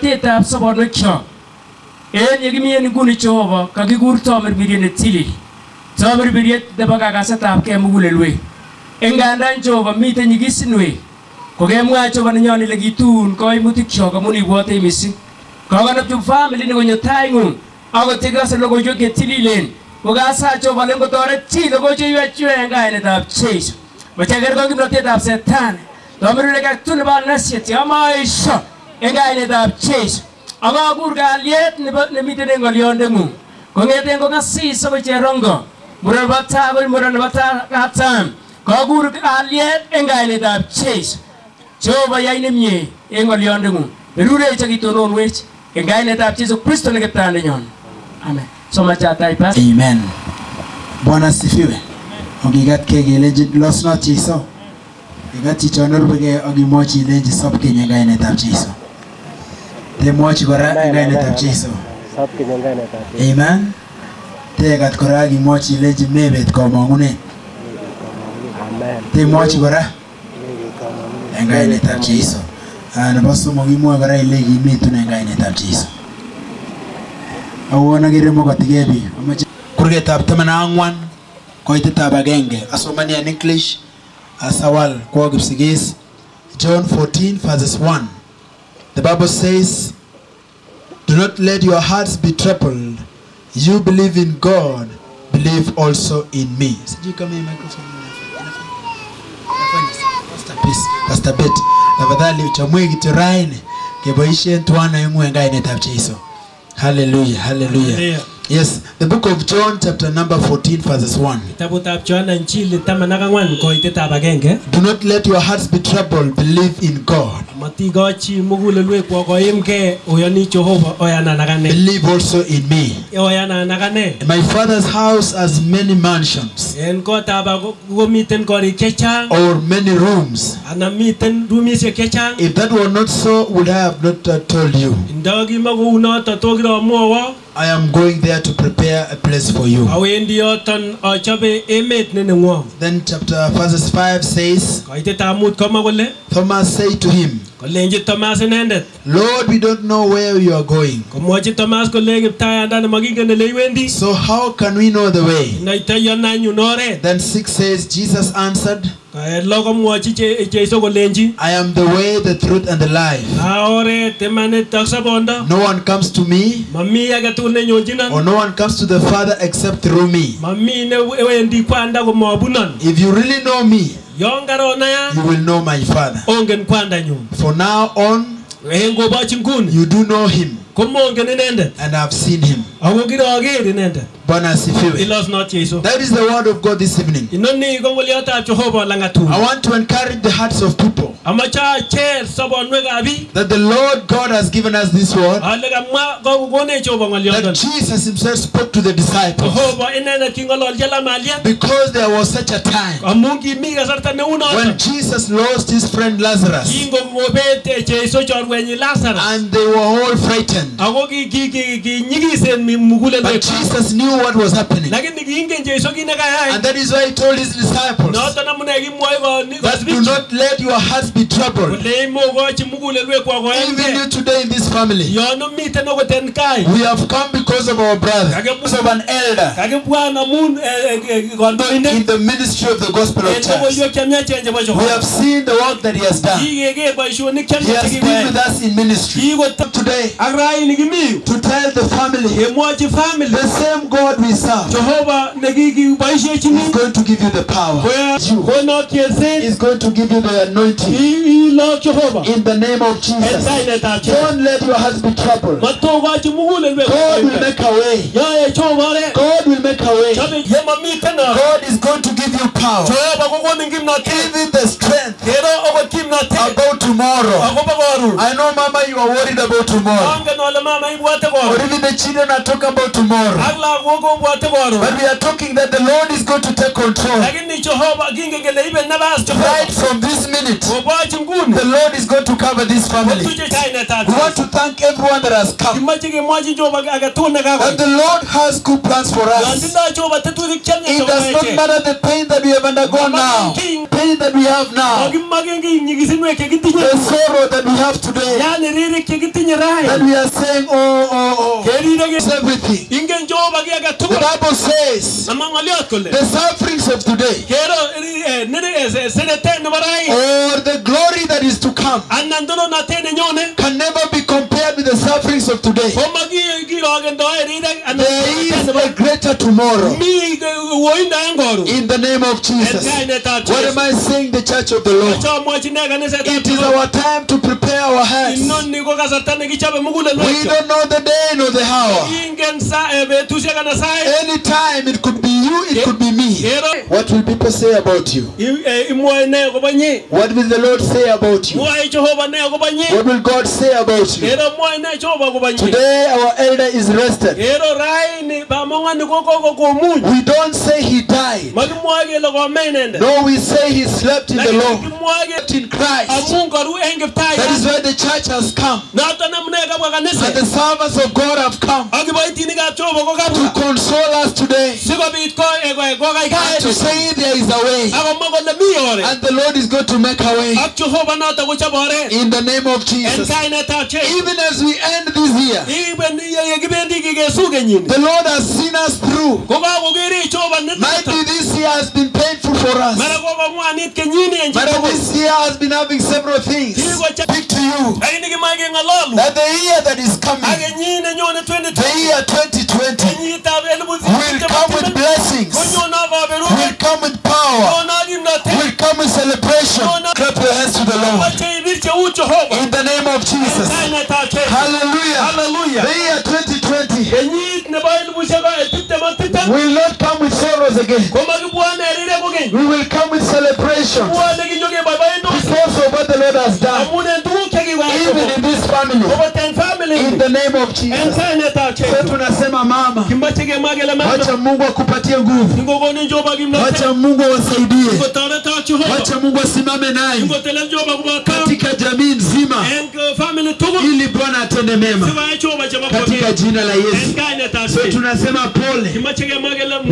tetab sobonwekyok en yekimi en nguni Jehova kakikur tomirmiriet netilil tamirmiriet nebo kakasetab kee mugulelwek engandan Jehova miten nyigisinwek kokemwa Jehova nenyon ile kitun koimutikyok amun ibwotech missing kokonopchi family ni konyo taing'ung akot yekase logoiwek chetililen kokasa Jehova len kotoret chi logoiwek chu en kainetab Jeiso machaker ko kimnotetab setani tomirmiriet aketugul nebo nasiet yomoesho en kainetab Jesu. ak akur kalyet nemiten eng ng'olyondeng'ung kong'eten kong'asis akoi cherongo muren nebo tai akoi muren nebo katam kakur kalyet en kainetab Jesu. Jehova yai nemie eng ng'olyondeng'ung berurech ak itononwech eng kainetab Jesu Kristo ne kiptandenyon amen soma chatai pas Amen. Bwana asifiwe. Okigatkei kelenji losnot Jeiso. Igat chicho nerubekei ak ilenji sob keny en kainetab Jeiso. Temwochi kora en kainetab Jeiso. Amen. Tegat kora ak imwochi ilenji mebet komong'unet. Temwochi kora en kainetab Jesu. Ah, Nebo somok imwoe kora ile kimitun en kainetab Jeiso. Awon akere mokotikei biik. Amoche kurgetab taman ak ang'wan koitetab agenge asomani en English asawal kwo Kipsigis John 14 verses 1 The Bible says Do not let your hearts be troubled you believe in God believe also in me Sijui Hallelujah, hallelujah. Hallelujah. Yes, the book of John, chapter number 14, verses 1. kitabutab Yohana Injili taman ak ang'wan koitetab agenge Do not let your hearts be troubled, believe in God. matikochi mugulelwekwok koimgei oyoni Jehova oyanan ak ane Believe also in me. oyanan ak ane My father's house has many mansions en kotab komiten korik chechang or many rooms. Ana miten rumishek chechang If that were not so, would I have not told you? ndo kimo kounoto to kiromwowo I am going there to prepare a place for you. awendi yoton achobe emet ne nengwong Then chapter verses 5 says, koitetab mut komwa kole Thomas said to him, kolenji Thomas inendet Lord, we don't know where you are going. komwochi Thomas kole kiptayandani makingen ole iwendi So how can we know the way? noitoyo nanyun oret Then 6 says, Jesus answered, Eh, lo komwochi Je- Jeiso kolenji I am the way, the truth, and the life. a oret imanit ak sobondo No one comes to me, mami or no one comes to the Father except through me. mami newendi kwanda komobunon If you really know me, yon karonaya you will know my Father. ongen kwandanyun For now on, en kobochi nguni you do know him, komongen inendet and i've seen him. ako kiroker inendet Bwana asifiwe. ilosnot Jeiso That is the word of God this evening. inoni ko ngoliotab Jehova langatun I want to encourage the hearts of people. Amache acher sobonwekab biik that the Lord God has given us this word, ale kamwa kokonech Jehova that Jesus himself spoke to the disciples. Jehova inendet king'ololchi lamaliet Because there was such a time amu kimi kasarta neu noto when Jesus lost his friend Lazarus, kingokobet Jeiso chorwenyi Lazarus. And they were all frightened. But Jesus knew what was happening. lakini kiingen Jeiso kit nekayai And that is why he told his disciples noton amune kimwoi koni- that do not let your hearts be troubled. kole imokochi mugulelwekwok Even you today in this family, yon omiten okot en kai. We have come because of our brother, because of an elder. Eh, eh, eh, in the ministry of the gospel of church. logoiwek chemiachen chebo We have seen the work that he has done. He has been with us in ministry. Today, ak raini kimi to tell the family kemwochi family the same God we serve Jehova nekikiboisiechini is going to give you the power. konok cheset Is going to give you the anointing ilok Jehova in the name of Jesus. kainetab Don't let your heart be troubled. matokochi mugulelwek God will make a way. yoe Jehova God will make a way. yemamiten God is going to give you power. Jehova kokonin kimnotet Give it the strength kero okot kimnotet about tomorrow. akobo I know, Mama, you are worried about tomorrow. Or even the children are talking about tomorrow. But we are talking that the Lord is going to take control. Right from this minute, the Lord is going to cover this family. We want to thank everyone that has come. That the Lord has good plans for us. It does not matter the pain that we have undergone now, pain that we have now, the sorrow that we have today, that we are saying, oh, oh, oh, kerire it's everything. ingen jehova ki age The tugul Bible says ama ng'oliot kole the sufferings of today kero eh, nere- eh, se- seretet nebo rai or the glory that is to come of today. There is a greater tomorrow koron in the name of Jesus. What am I saying, the church of the Lord? It is our time to prepare our hearts. We don't know the day nor the hour. Any ana sait Anytime it could be you, it could be me. What will people say about you? nyi What will the Lord say about you? What will God say about you? Today, our elder is rested. We don't say he died. No, we say he slept in the Lord. Slept in Christ. That is why the church has come. And the servants of God have come to console us today. eh, ko- And to say there is a way. And the Lord is going to make a way. In the name of Jesus. Even as we end this year, Iben ye kibendi kikesu kenyini the Lord has seen us through. ko Might be this year has been painful for us. mara kokong'wanit kenyini en But this year has been having several things. Speak to you. Lakini kimae keng'ololu that the year that is coming, the year 2020, will come with blessings, will come with power, will come with celebration. Clap your hands to the Lord. Tiptem will not come with sorrows again. We will come with celebration because of what the Lord has done. Even in this family. In the name of Jesus. Jesu. tunasema mama, wacha Mungu akupatie nguvu. Wacha Mungu awasaidie. Wacha Mungu asimame naye. Katika jamii nzima. Ili Bwana atende mema. Katika jina la Yesu. So tunasema pole.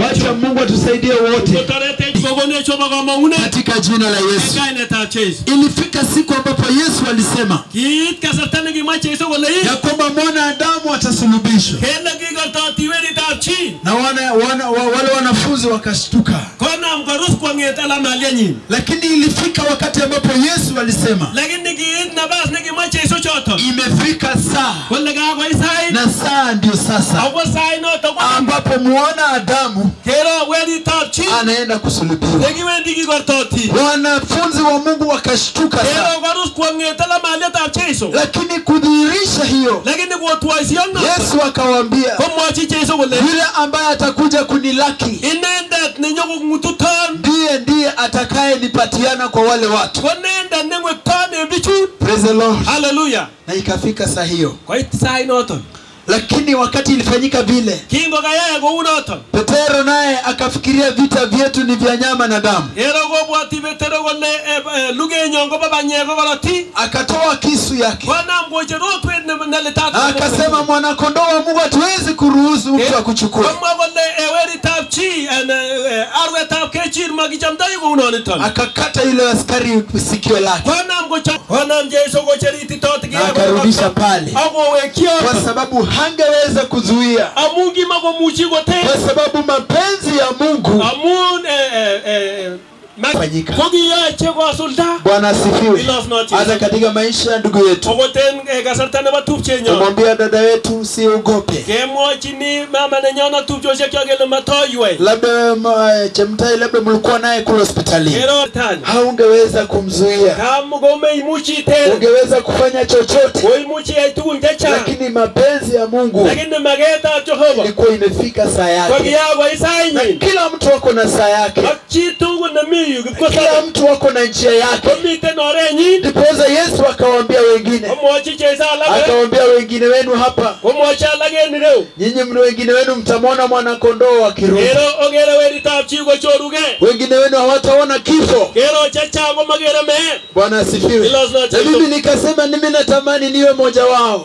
Wacha Mungu atusaidie wote. Katika jina la Yesu. Ilifika siku ambapo Yesu alisema ya kwamba mwanadamu atasulubishwa, na wana, wana, wa, wale wanafunzi wakashtuka. Lakini ilifika wakati ambapo Yesu alisema Lakini kiit choto imefika saa, na saa ndio sasa. Ambapo muona Adamu anaenda kusulubiwa. Wanafunzi wa Mungu wakashtuka lakini kudhihirisha hiyo. Yesu wale yule ambaye atakuja kunilaki nenyokong'ututon ndiye atakayenipatiana kwa wale watu. Praise the Lord. Haleluya. Na ikafika saa hiyo, Kwa saa noton. lakini wakati ilifanyika vile. Petero naye akafikiria vita vyetu ni vya nyama na damu, ero go bwati Petero kole eh, luge nyongo baba nyego go korotik. akatoa kisu yake akasema, mwanakondoo wa Mungu hatuwezi kuruhusu mtu akuchukue. Chi eh, arwetab kechir makichamdoi kounoniton. Akakata yule askari sikio lake, akarudisha pale, kwa sababu hangeweza kuzuia, amungi kimakomuchi koter. kwa sababu mapenzi ya Mungu. Amun eh, eh, eh, Fanyika. Bwana asifiwe. Hata katika maisha ya ndugu yetu, tumwambia eh, kumwambia dada yetu usiogope, labda ma- Chemtai, labda mlikuwa naye kule hospitalini, haungeweza kumzuia, ungeweza kufanya chochote, lakini mapenzi ya mungu ilikuwa imefika saa yake. Na kila mtu ako na saa yake kila mtu wako na njia yake. Ndipoza yesu akawaambia wengine. Akawaambia wengine wenu hapa. Nyinyi mni wengine wenu mtamwona mwanakondoo akirudi wengine wenu hawataona kifo. Bwana asifiwe. Na mimi nikasema mimi natamani niwe moja wao.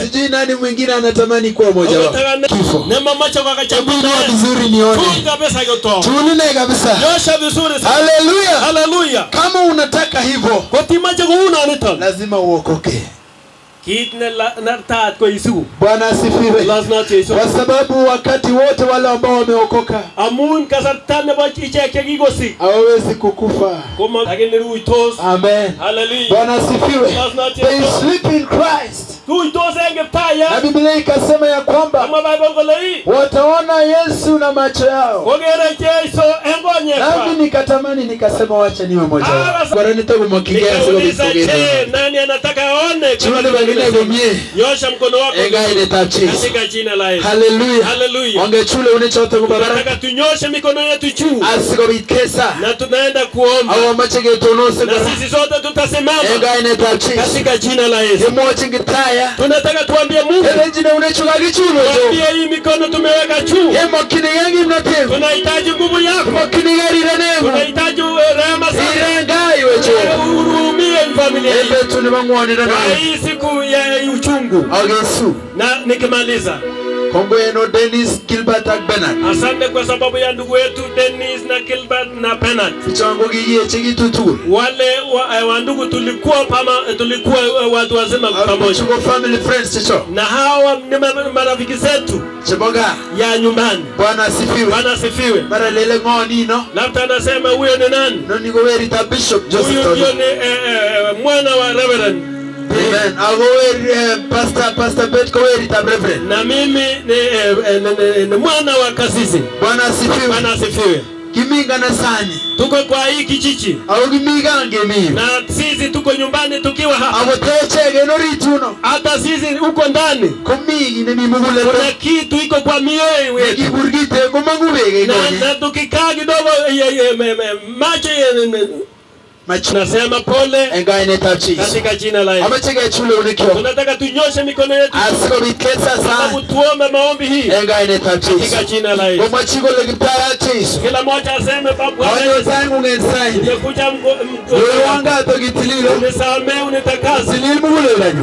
Sijui nani mwingine anatamani kuwa moja wao. Kifo. Vizuri nione tuunine kabisa. Nyosha vizuri sana. Haleluya haleluya kama unataka hivyo kotimache kounoniton lazima uokoke. Bwana asifiwe. Kwa sababu wakati wote wale ambao wameokoka hawawezi kukufa. Amen. Bwana asifiwe. They sleep in christ na biblia ikasema ya kwamba wataona yesu na macho yao. Nami nikatamani nikasema wacha niwe moja wao. Nani anataka aone? Chimani bagine gomie nyosha mkono wako. Engaine tapchis katika jina la yesu. Haleluya Haleluya. wangechule unechote kubaraka tunataka tunyoshe mikono yetu juu. Asikobikesa, na tunaenda kuomba. Au na sisi sote tutasimama. Katika jina la yesu tunataka tuambie mungu. Elenjine jo, tuambie hii mikono tumeweka juu. Emokini yangi mnatevu tunahitaji nguvu yako. Mokini neema, tunahitaji uh, rehema sana, irengai wecho uhurumie familia hii. Ebe nibang'wanira kwa naye hii siku ya uchungu. Agesu na nikimaliza kongo yenu Dennis gilbert ak Bernard. asante kwa sababu ya ndugu yetu Dennis na gilbert na Bernard. penat gigie chiki tutu. wale wa, wa ndugu tulikuwa pama, tulikuwa eh, watu wazima pamoja Tuko family friends checho na hawa ni marafiki zetu Chiboga ya nyumbani bwana asifiwe bwana asifiwe mara lele ngoni no. labda anasema huyo ni nani Ndio ni bishop joseph Huyo ni eh, eh, mwana wa reverend amen. Weri eh, pastor pastor bet kowerita reverend. Na mimi ni, eh, eh, ni, mwana wa kasisi. Bwana asifiwe. Bwana asifiwe. Kimingana sani. Tuko kwa hii kijiji. Au kiminga ngemi. na sisi tuko nyumbani tukiwa hapa. Abo teche geno rituno. hata sisi huko ndani. Kumingi ni mimugule. kuna kitu iko kwa mioyo yetu. Nekiburgite komangu bege na, na tukikaa kidogo macho tunasema pole. Katika jina la Yesu. tunataka tunyoshe mikono yetu. Tuombe maombi hii. Katika jina la Yesu. kila mmoja aseme "Baba Bwana awanyo Yesu, sang'ung en saini. Nimekuja unisamehe, unitakase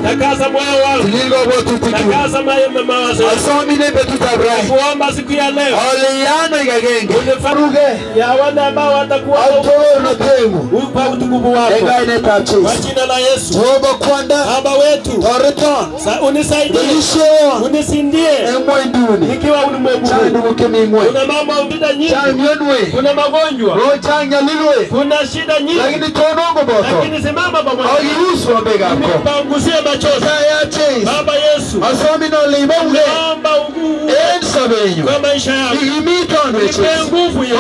takasa moyo wangu. Takasa ma- mawazo yangu. kuomba siku ya leo. Ole yano ikagenge ruge. Ya wale ambao watakuwa utukufu wako. Kwa jina la Yesu. jehova kwanda. Baba wetu. Unisaidie. Unisindie. Nikiwa ulimwengu chang tuguk cheming'weny kuna mambo vita nyingi. Kuna magonjwa. Kuna shida nyingi. Lakini simama pamoja pangusie machozi baba Yesu. Naomba ugu- en kwa maisha we nipe nguvu ya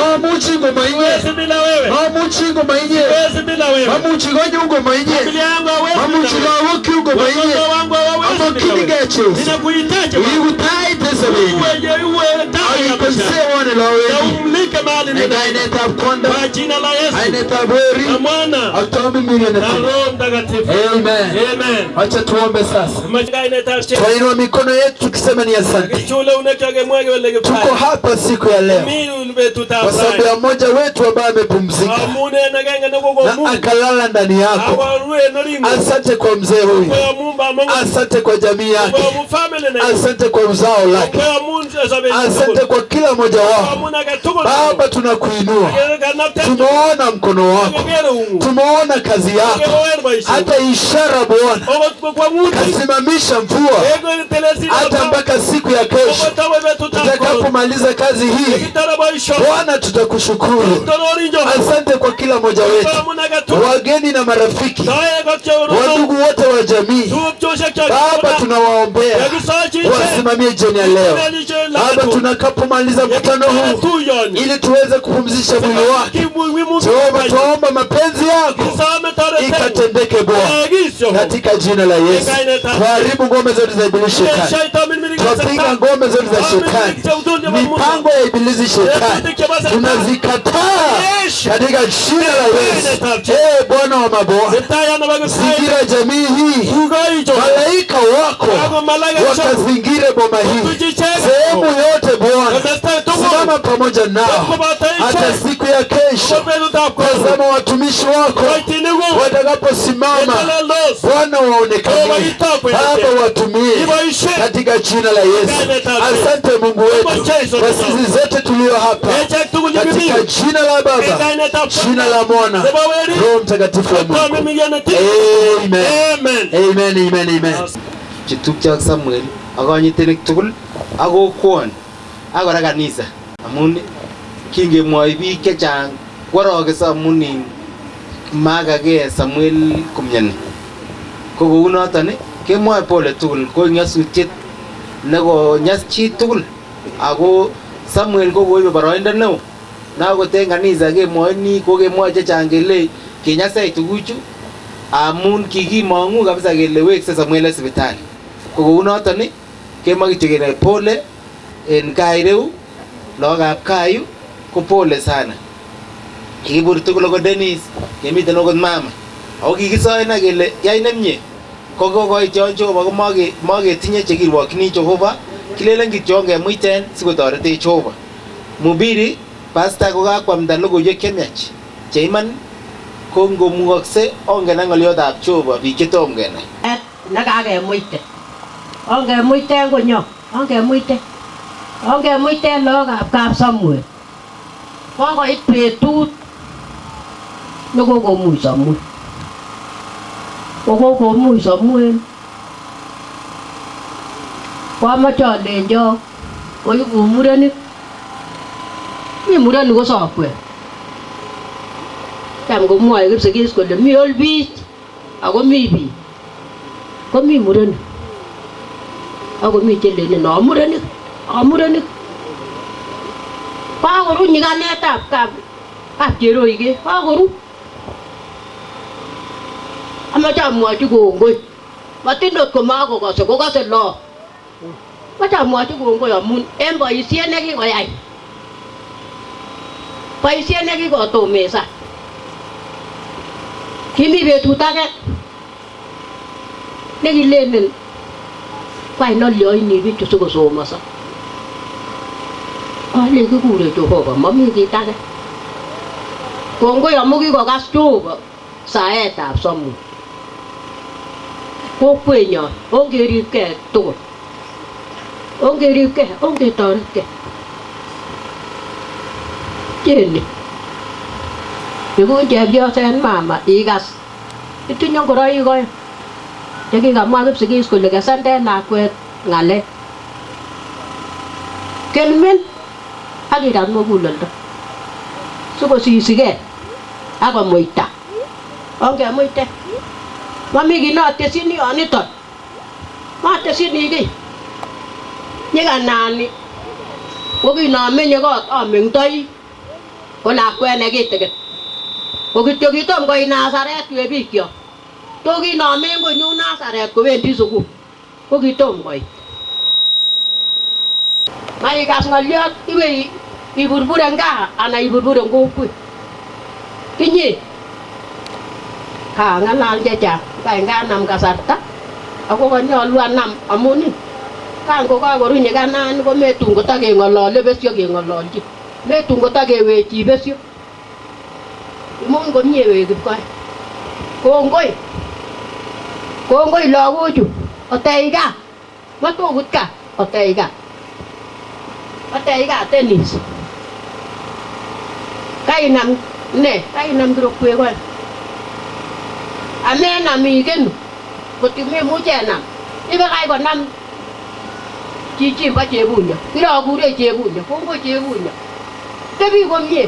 mamuchi ngoma yenye. Mamuchi gonye ngoma yenye. Umlike mahali kwa jina la Yesu. Na mwana na Roho Mtakatifu. Amen. Amen. Acha tuombe sasa. Twainua mikono yetu tukisema ni asante. Tuko hapa siku ya leo. Kwa sababu ya mmoja wetu ambaye amepumzika. Na akalala ndani yako. Asante kwa mzee huyu. Asante kwa jamii yake. Asante kwa uzao lake. Asante kwa kila mmoja wao baba tunakuinua. Tumeona mkono wako. Tumeona kazi yako. Hata ishara bwana kasimamisha mvua. Hata mpaka siku ya kesho tutakapomaliza kazi hii bwana tutakushukuru. Asante kwa kila mmoja wetu wageni na marafiki wadugu wote wa jamii. Baba tunawaombea wasimamie jioni ya leo. Baba tunakapomaliza mkutano huu ili tuweze kupumzisha mwili wake. Jehova, tuomba mapenzi yako ikatendeke Bwana, katika jina la Yesu. Tuharibu ngome zote za ibilisi shetani, tupinga ngome zote za shetani, mipango ya ibilisi shetani. tunazikataa katika jina la Yesu. Ee Bwana wa mabwana, zingira jamii hii, malaika wako. Wakazingire boma hii, sehemu yote Bwana, simama pamoja nao. Hata siku ya kesho. Tazama watumishi wako watakaposimama, Bwana waonekanie, Baba watumie katika jina la Yesu. Asante Mungu wetu. Kwa sisi zote tulio hapa, katika jina la Baba, jina la Mwana, Roho Mtakatifu wa Mungu. Amen. Amen, amen, amen. chetupche ak Samuel. Akonyitenik konyitenik tugul ak kokwon ak kora kanisa amun kingemwoi biik chechang. Kworokeso amun in makake Samuel komyani ko kounoton kemwoe pole tugul ko nyasutiet nekonyas chi tugul. Ako Samuel ko koibe boroindo neo na akot en kanisa kemwoini ko kemwoe chechang kele kinyasech tuguchu amun kikimong'u kabisa kele wekse Samuel sipitali. Ko kounoton kemwoe kityo kele pole en kaa ireu lagokab kaa ko pole sana kikibur tugul okot Dennis, kemiten okot mama. Ako kikisoena kele, yai nemie. Ko kokoit Jehova ko make- maketinye chekirwokyini Jehova kilelen kityo ongemuiten sikotoretech Jehova mubiri pasta ko kakwamda logoiwek chemiach cheiman ko ngomukokse ongen ak ng'oliotab Jehova biik chetom kenai. Nekakemuite ongemuiten konyo ongemuite. Ongemuiten lagokab kap Samuel kokoit betut nó có có mùi sọ mùi có có có mùi sọ mùi qua mà chờ để cho có những vụ mùi đấy nhưng mùi đấy nó có sọ quẹt tam ko moy ko segi ko de có mùi bi ago mi bi ko mi mudan ago mi celle ne no mudan ago mudan pa ago ru ni ga ne tap ka ka jero ige pa ago ru nga cha mua chú gù ngui mà tin được của má của có sự có cái lo mà cha mua chú gù ngui ở mun em bởi xe này cái gọi ai? Bởi xe này cái gọi tổ mẹ sa khi mi về thu ta cái nên đi lên nên quay nó lười nhỉ biết cho có số mà sao? À lấy cái gù để cho họ mà mắm cái ta cái còn có yếm cái gọi gas chú sao ấy tạp xong cô quê nhỏ ông kia đi kẻ tổ. Ông kia đi kẻ, ông kia tao kẻ. Chuyện đi. Nếu cũng chèm vô xe mà mà ý gas cái chuyện nhau của đây coi. Thế khi gặp mai gấp sự kia là cái san tên là quê ngàn lệ kelmin hagi dan mo bulal da suko sisige aga moita onge moita mà mình cái nó tết xin đi anh ấy thật mà tết xin đi cái. Những cái nàn đi có cái nó mình nhớ có ở miền tây có là quen này cái cái có cái chỗ cái tôm cái nào sao đấy tuyệt bị kiểu tôi cái nó mình có nhung nào sao đấy có bên đi xuống có cái tôm cái mà cái cái ngoliot cái cái ibur-burang ka ana ibur-burang ko ko kinyi ka ngalal jaja chechang nga nam kasarta ako kanyolu anam amun kan ko kakoru nyikanani ko metun kotakeng'olole besyo keng'ololchi metun kotakewechi besyo imuny komie we kipkoi kongoi kongoi lagochu otech gaa matokut gaa otech gaa otech gaa tenis kainam ne kainam kirokwek oeng ame na mi ken ko ti me mu che na. I ba kai ko nam. Chi chi ba che bu nya ki ro gu de che bu nya ko ko che bu nya te bi ko mi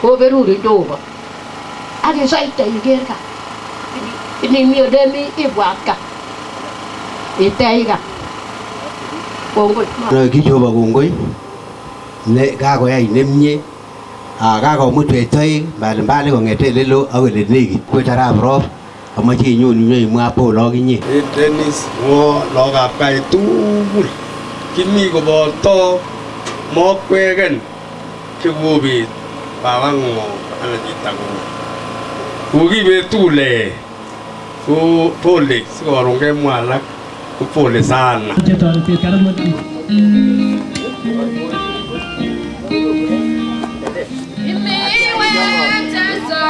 ko be ru ri do ba a ni sai te i ger ka. Ni mi de mi i wa ka. I te i ka rồi khi chùa bà cùng quý lệ ca của anh nêm nhé Ah, kakomutwech toek mbalimbali kong'ete lelo ak ole nekit kwech arap rop amache inyon inyoimwa pole akinye Dennis ngo lagokab kai tugul kimi koboto mokweken chekobet babang'ung anan chitang'ung kokibet tugul ko pole sikoron kemwa alak ko pole sana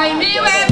Time.